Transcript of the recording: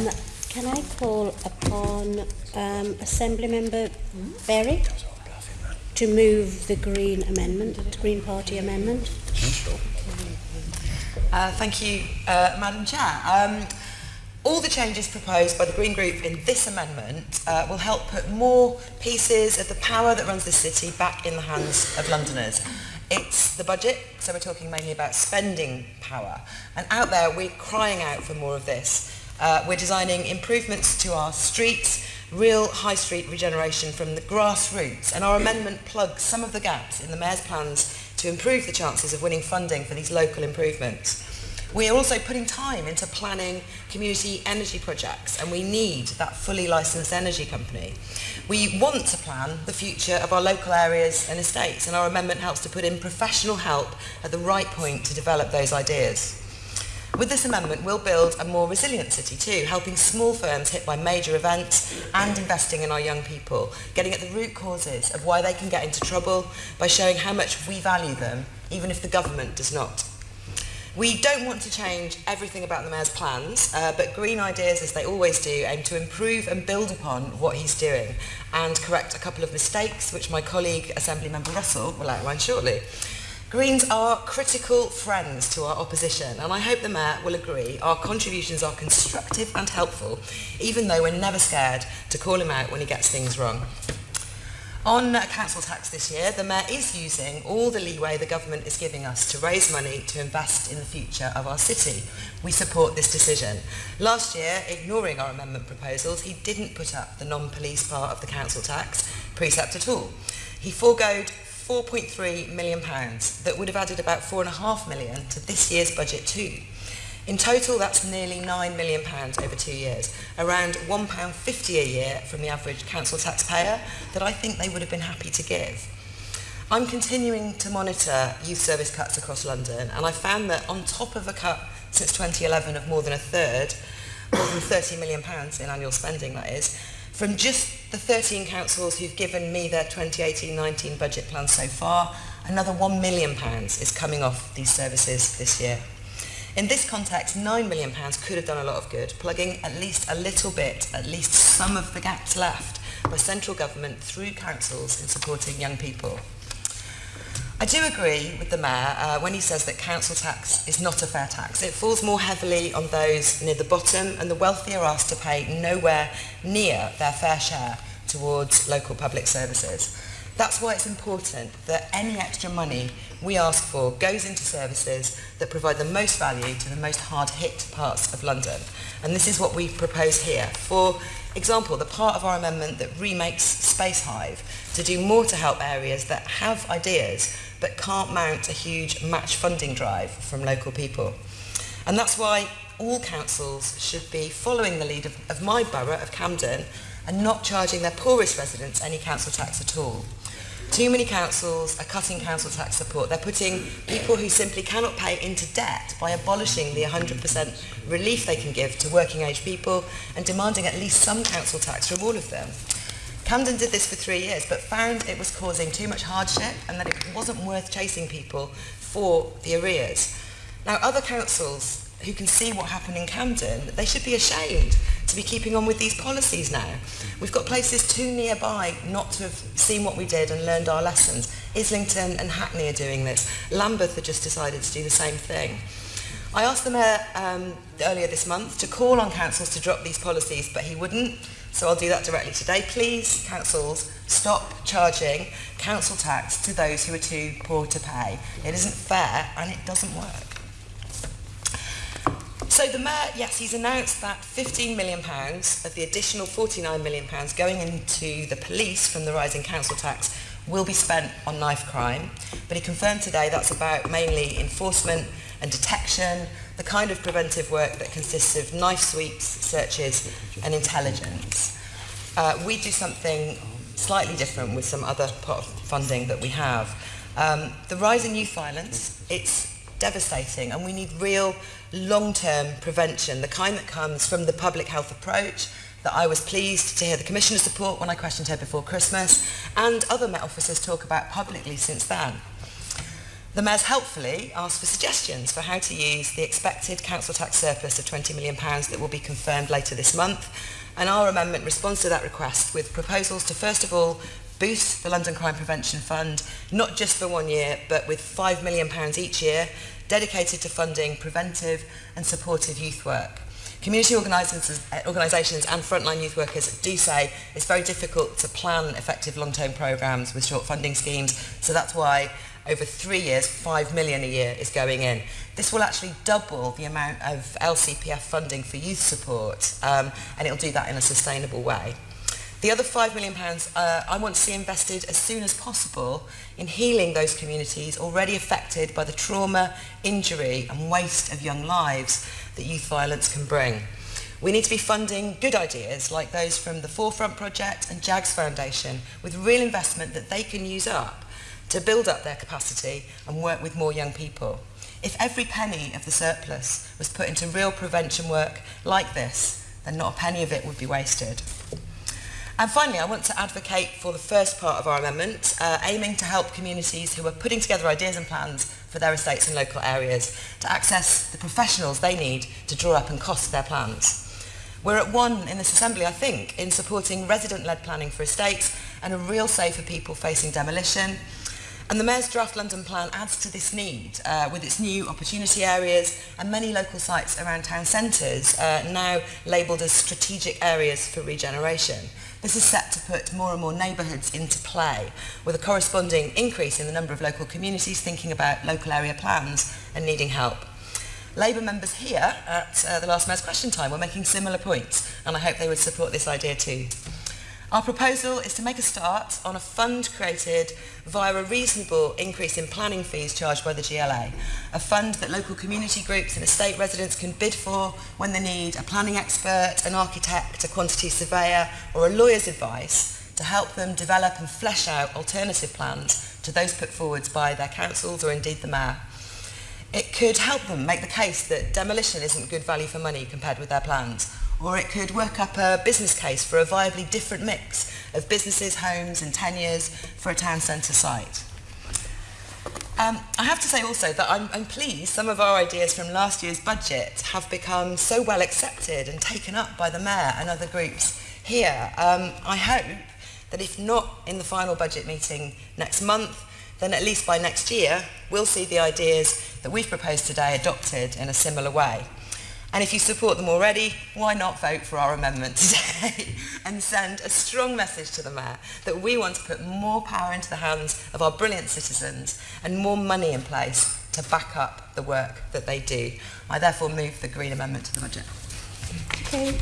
Um, can I call upon um, Assembly Member Berry to move the Green amendment, the Green Party amendment? Uh, thank you, uh, Madam Chair. Um, all the changes proposed by the Green Group in this amendment uh, will help put more pieces of the power that runs the city back in the hands of Londoners. It's the budget, so we're talking mainly about spending power. And out there, we're crying out for more of this. Uh, we're designing improvements to our streets, real high street regeneration from the grassroots, and our amendment plugs some of the gaps in the Mayor's plans to improve the chances of winning funding for these local improvements. We are also putting time into planning community energy projects and we need that fully licensed energy company. We want to plan the future of our local areas and estates and our amendment helps to put in professional help at the right point to develop those ideas. With this amendment, we'll build a more resilient city too, helping small firms hit by major events and investing in our young people, getting at the root causes of why they can get into trouble by showing how much we value them, even if the government does not. We don't want to change everything about the Mayor's plans, uh, but Green Ideas, as they always do, aim to improve and build upon what he's doing and correct a couple of mistakes, which my colleague, Assembly Member Russell, will outline shortly. Greens are critical friends to our opposition, and I hope the Mayor will agree our contributions are constructive and helpful, even though we're never scared to call him out when he gets things wrong. On council tax this year, the Mayor is using all the leeway the government is giving us to raise money to invest in the future of our city. We support this decision. Last year, ignoring our amendment proposals, he didn't put up the non-police part of the council tax precept at all. He foregoed 4.3 million pounds that would have added about 4.5 million to this year's budget too. In total, that's nearly £9 million over two years, around £1.50 a year from the average council taxpayer that I think they would have been happy to give. I'm continuing to monitor youth service cuts across London, and I found that on top of a cut since 2011 of more than a third, more than £30 million in annual spending, that is, From just the 13 councils who've given me their 2018-19 budget plan so far, another £1 million is coming off these services this year. In this context, £9 million could have done a lot of good, plugging at least a little bit, at least some of the gaps left by central government through councils in supporting young people. I do agree with the Mayor uh, when he says that council tax is not a fair tax. It falls more heavily on those near the bottom and the wealthy are asked to pay nowhere near their fair share towards local public services. That's why it's important that any extra money we ask for goes into services that provide the most value to the most hard-hit parts of London. And this is what we propose here. For example, the part of our amendment that remakes Spacehive to do more to help areas that have ideas but can't mount a huge match funding drive from local people. And that's why all councils should be following the lead of, of my borough of Camden and not charging their poorest residents any council tax at all. Too many councils are cutting council tax support. They're putting people who simply cannot pay into debt by abolishing the 100% relief they can give to working age people and demanding at least some council tax from all of them. Camden did this for three years but found it was causing too much hardship and that it wasn't worth chasing people for the arrears. Now other councils who can see what happened in Camden, they should be ashamed to be keeping on with these policies now. We've got places too nearby not to have seen what we did and learned our lessons. Islington and Hackney are doing this. Lambeth have just decided to do the same thing. I asked the Mayor um, earlier this month to call on councils to drop these policies, but he wouldn't. So I'll do that directly today. Please, councils, stop charging council tax to those who are too poor to pay. It isn't fair and it doesn't work. So the Mayor, yes, he's announced that £15 million of the additional £49 million going into the police from the rising council tax will be spent on knife crime. But he confirmed today that's about mainly enforcement and detection, the kind of preventive work that consists of knife sweeps, searches and intelligence. Uh, we do something slightly different with some other pot of funding that we have. Um, the in youth violence, it's devastating and we need real long-term prevention, the kind that comes from the public health approach that I was pleased to hear the Commissioner's support when I questioned her before Christmas and other Met officers talk about publicly since then. The Mayor's helpfully asked for suggestions for how to use the expected council tax surplus of £20 million that will be confirmed later this month and our amendment responds to that request with proposals to first of all boost the London Crime Prevention Fund not just for one year but with £5 million each year dedicated to funding preventive and supportive youth work. Community organisations, eh, organisations and frontline youth workers do say it's very difficult to plan effective long-term programmes with short funding schemes, so that's why over three years, five million a year is going in. This will actually double the amount of LCPF funding for youth support, um, and it'll do that in a sustainable way. The other £5 million pounds, uh, I want to see invested as soon as possible in healing those communities already affected by the trauma, injury and waste of young lives. That youth violence can bring. We need to be funding good ideas like those from the Forefront Project and JAGS Foundation with real investment that they can use up to build up their capacity and work with more young people. If every penny of the surplus was put into real prevention work like this, then not a penny of it would be wasted. And finally, I want to advocate for the first part of our amendment, uh, aiming to help communities who are putting together ideas and plans for their estates and local areas to access the professionals they need to draw up and cost their plans. We're at one in this Assembly, I think, in supporting resident-led planning for estates and a real say for people facing demolition, And the Mayor's draft London plan adds to this need uh, with its new opportunity areas and many local sites around town centres uh, now labelled as strategic areas for regeneration. This is set to put more and more neighbourhoods into play with a corresponding increase in the number of local communities thinking about local area plans and needing help. Labour members here at uh, the last Mayor's Question Time were making similar points and I hope they would support this idea too. Our proposal is to make a start on a fund created via a reasonable increase in planning fees charged by the GLA, a fund that local community groups and estate residents can bid for when they need a planning expert, an architect, a quantity surveyor or a lawyer's advice to help them develop and flesh out alternative plans to those put forwards by their councils or indeed the mayor. It could help them make the case that demolition isn't good value for money compared with their plans or it could work up a business case for a viably different mix of businesses, homes and tenures for a town centre site. Um, I have to say also that I'm, I'm pleased some of our ideas from last year's budget have become so well accepted and taken up by the Mayor and other groups here. Um, I hope that if not in the final budget meeting next month, then at least by next year, we'll see the ideas that we've proposed today adopted in a similar way. And if you support them already, why not vote for our amendment today and send a strong message to the Mayor that we want to put more power into the hands of our brilliant citizens and more money in place to back up the work that they do. I therefore move the Green Amendment to the budget. Okay.